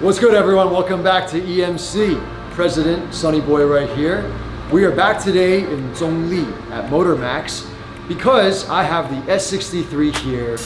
What's good everyone? Welcome back to EMC. President Sunny Boy right here. We are back today in Zhongli at MotorMax because I have the S63 here.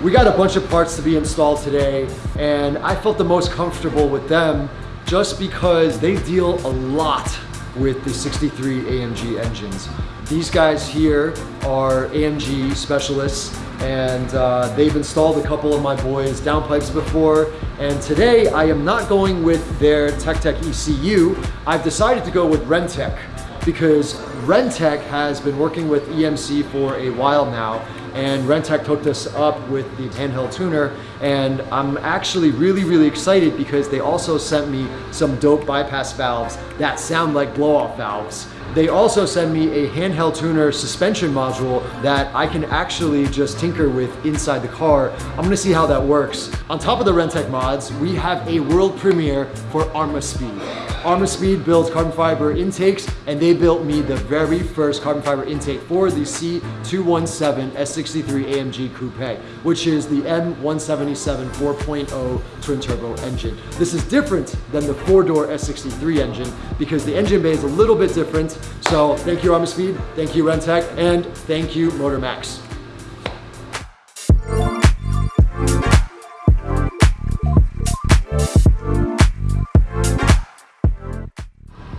We got a bunch of parts to be installed today and I felt the most comfortable with them just because they deal a lot with the 63 AMG engines. These guys here are AMG specialists and uh, they've installed a couple of my boys downpipes before and today I am not going with their TechTech ECU. I've decided to go with RENNtech because RENNtech has been working with EMC for a while now and RENNtech hooked us up with the handheld tuner. And I'm actually really really excited because they also sent me some dope bypass valves that sound like blow-off valves they also send me a handheld tuner suspension module that I can actually just tinker with inside the car. I'm gonna see how that works. On top of the RENNtech mods, we have a world premiere for Armaspeed. Armaspeed builds carbon fiber intakes and they built me the very first carbon fiber intake for the C217 S63 AMG Coupe, which is the M177 4.0 twin turbo engine. This is different than the four door S63 engine because the engine bay is a little bit different. So thank you Armaspeed, thank you RENNtech, and thank you MotorMax.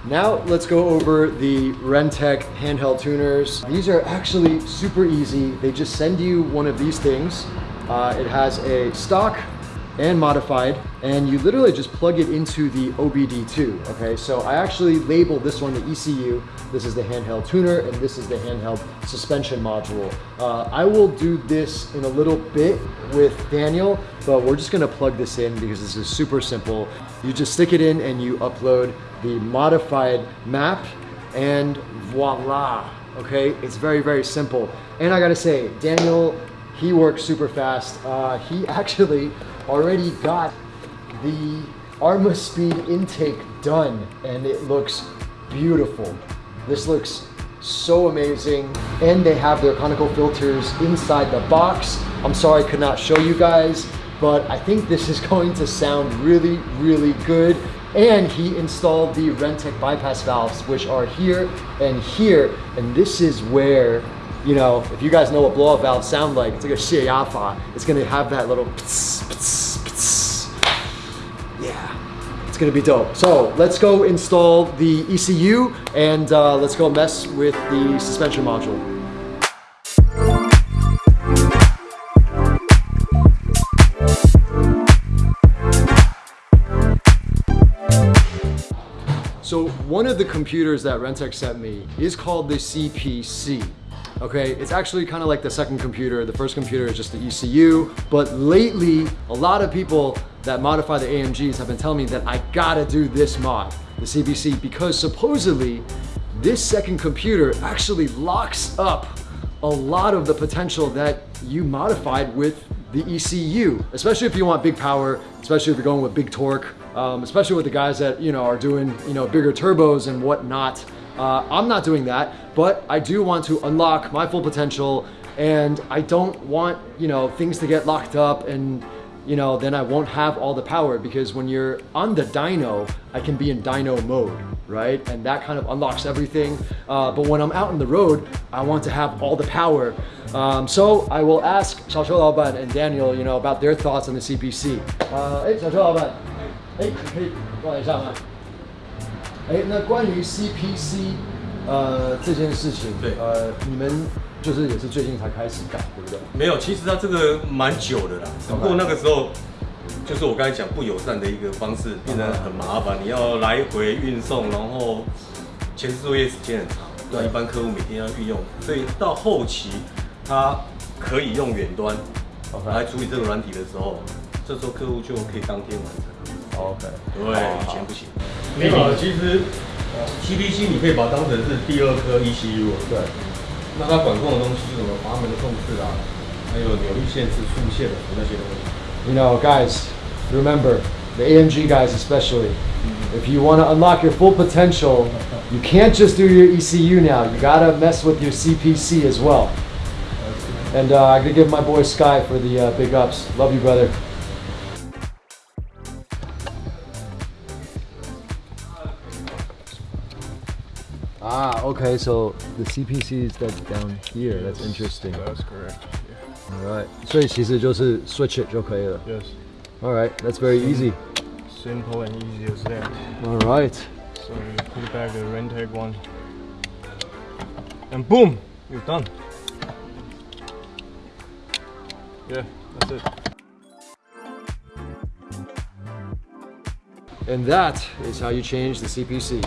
Now let's go over the RENNtech handheld tuners. These are actually super easy. They just send you one of these things. Uh, it has a stock and modified and you literally just plug it into the OBD2 okay? So I actually labeled this one the ECU this is the handheld tuner and this is the handheld suspension module. Uh, I will do this in a little bit with Daniel but we're just gonna plug this in because this is super simple. You just stick it in and you upload the modified map and voila okay? It's very very simple. And I gotta say Daniel he works super fast. Uh, he actually already got the Arma Speed intake done and it looks beautiful. This looks so amazing. And they have their conical filters inside the box. I'm sorry I could not show you guys, but I think this is going to sound really, really good. And he installed the RENNtech bypass valves, which are here and here. And this is where you know, if you guys know what blow-off valves sound like, it's like a shiafa. It's gonna have that little pts, pts, pts. Yeah, it's gonna be dope. So let's go install the ECU and uh, let's go mess with the suspension module. So one of the computers that RENNtech sent me is called the CPC okay? It's actually kind of like the second computer. The first computer is just the ECU, but lately, a lot of people that modify the AMGs have been telling me that I gotta do this mod, the CPC, because supposedly this second computer actually locks up a lot of the potential that you modified with the ECU, especially if you want big power, especially if you're going with big torque, um, especially with the guys that, you know, are doing, you know, bigger turbos and whatnot. Uh, I'm not doing that, but I do want to unlock my full potential and I don't want, you know, things to get locked up and, you know, then I won't have all the power because when you're on the dyno, I can be in dyno mode, right? And that kind of unlocks everything. Uh, but when I'm out on the road, I want to have all the power. Um, so I will ask Xiao Laoban and Daniel, you know, about their thoughts on the CPC. Uh, hey, Xiaoxiu Laoban. Hey, hey, 哎，那关于 CPC，呃，这件事情，对，呃，你们就是也是最近才开始改，对不对？没有，其实它这个蛮久的啦，只不过那个时候，就是我刚才讲不友善的一个方式，变得很麻烦，你要来回运送，然后前置作业时间很长，对，一般客户每天要运用，所以到后期他可以用远端来处理这个软体的时候，这时候客户就可以当天完成。OK，对，以前不行。没有，其实 CPC 你可以把它当成是第二颗 ECU，对。那它管控的东西是什么？阀门的控制啊，还有扭力限制、速限的那些东西。You know, guys, remember, the AMG guys especially. If you want to unlock your full potential, you can't just do your ECU now. You gotta mess with your CPC as well. And uh, I gotta give my boy Sky for the uh, big ups. Love you, brother. okay, so the CPC is that's down here. That's interesting. That's correct. Alright. 所以其实就是 switch it 就可以了。 Yes. Alright, that's very easy. Simple and easy as that. Alright. So you put back the Rentec one. And boom! You're done. Yeah, that's it. And that is how you change the CPC.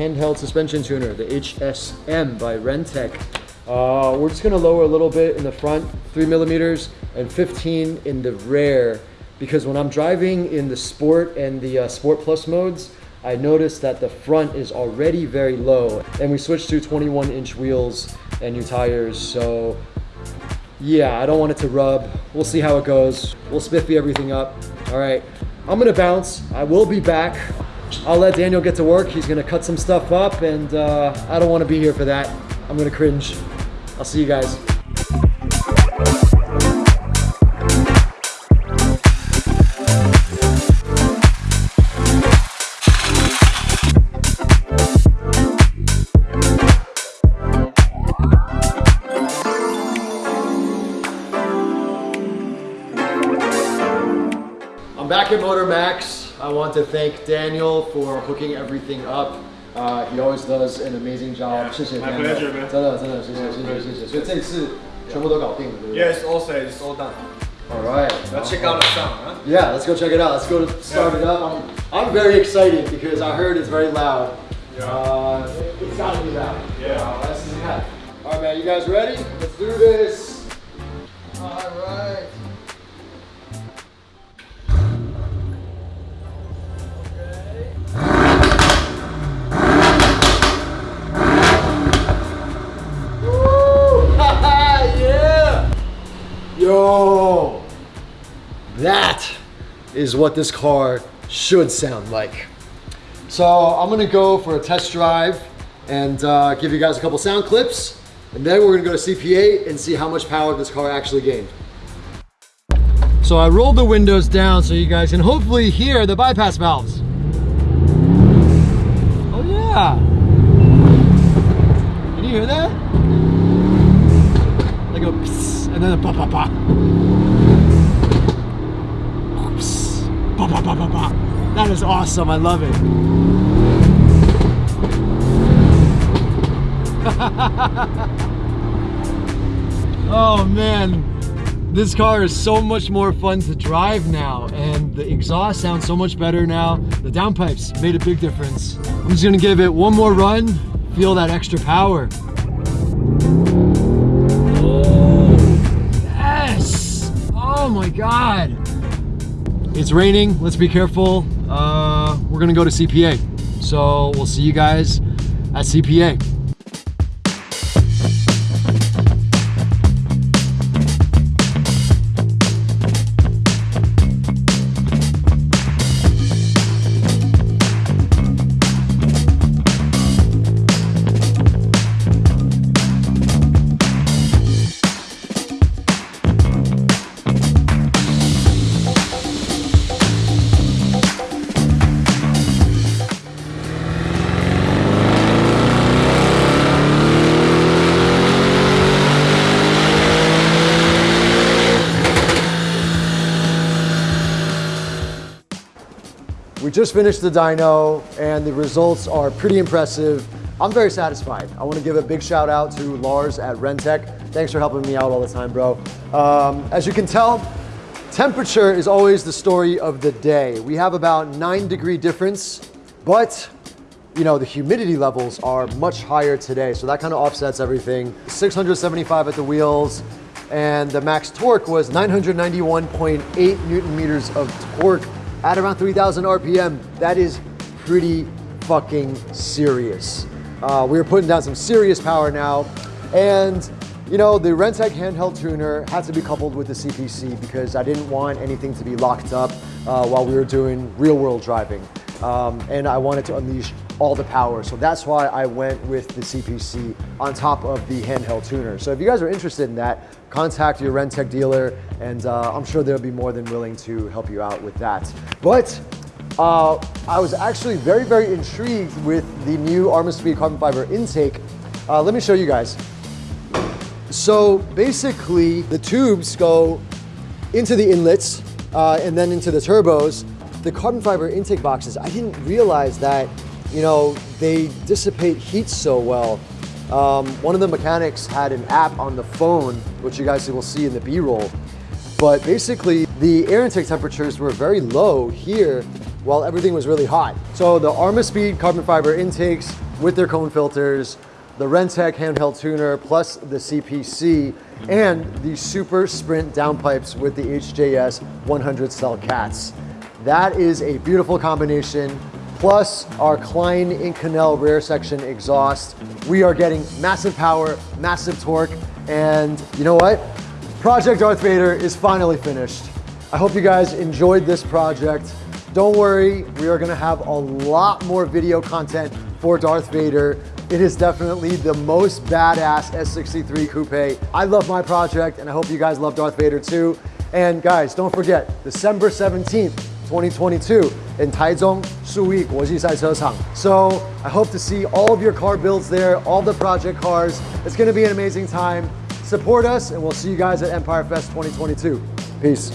Handheld suspension tuner, the HSM by RENNtech. Uh, we're just gonna lower a little bit in the front, three millimeters, and 15 in the rear, because when I'm driving in the Sport and the uh, Sport Plus modes, I noticed that the front is already very low, and we switched to 21 inch wheels and new tires, so yeah, I don't want it to rub. We'll see how it goes. We'll spiffy everything up. All right, I'm gonna bounce. I will be back. I'll let Daniel get to work. He's gonna cut some stuff up and uh, I don't wanna be here for that. I'm gonna cringe. I'll see you guys. I'm back at Motor Max. I want to thank Daniel for hooking everything up. Uh, he always does an amazing job. 谢谢 my Daniel. pleasure, man. 真的真的谢谢谢谢谢谢。所以这一次全部都搞定了，对不对 Yes, all set, it's all done. All right. Let's check out the sound, huh? Yeah, let's go check it out. Let's go to start it up. I'm, I'm very excited because I heard it's very loud. Yeah. Uh, it, it's gotta be loud. Yeah. Uh, that's yeah. All right, man. You guys ready? Let's do this. All right. Yo! That is what this car should sound like. So I'm gonna go for a test drive and uh, give you guys a couple sound clips, and then we're gonna go to CPA and see how much power this car actually gained. So I rolled the windows down so you guys can hopefully hear the bypass valves. Oh yeah! Can you hear that? And then a pa. That is awesome. I love it. oh man, this car is so much more fun to drive now, and the exhaust sounds so much better now. The downpipes made a big difference. I'm just gonna give it one more run, feel that extra power. God! It's raining, let's be careful. Uh, we're gonna go to CPA. So we'll see you guys at CPA. We just finished the dyno and the results are pretty impressive. I'm very satisfied. I want to give a big shout out to Lars at RENNtech. Thanks for helping me out all the time, bro. Um, as you can tell, temperature is always the story of the day. We have about nine degree difference, but you know, the humidity levels are much higher today, so that kind of offsets everything. 675 at the wheels, and the max torque was 991.8 newton meters of torque at around 3,000 RPM. That is pretty fucking serious. Uh, we are putting down some serious power now, and you know, the RENNtech handheld tuner had to be coupled with the CPC because I didn't want anything to be locked up uh, while we were doing real world driving. Um, and I wanted to unleash all the power. So that's why I went with the CPC on top of the handheld tuner. So if you guys are interested in that, contact your RENNtech dealer and uh, I'm sure they'll be more than willing to help you out with that. But uh, I was actually very, very intrigued with the new Armaspeed carbon fiber intake. Uh, let me show you guys. So basically the tubes go into the inlets uh, and then into the turbos. The carbon fiber intake boxes, I didn't realize that, you know, they dissipate heat so well. Um, one of the mechanics had an app on the phone, which you guys will see in the B-roll. But basically the air intake temperatures were very low here while everything was really hot. So the Armaspeed carbon fiber intakes with their cone filters the RENNtech handheld tuner plus the CPC and the Super Sprint downpipes with the HJS 100 cell cats. That is a beautiful combination. Plus our Klein Inconel rear section exhaust. We are getting massive power, massive torque, and you know what? Project Darth Vader is finally finished. I hope you guys enjoyed this project. Don't worry, we are gonna have a lot more video content for Darth Vader. It is definitely the most badass S63 coupe. I love my project and I hope you guys love Darth Vader too. And guys, don't forget, December 17th, 2022 in Taichung Shui Guoji So I hope to see all of your car builds there, all the project cars. It's gonna be an amazing time. Support us and we'll see you guys at Empire Fest 2022. Peace.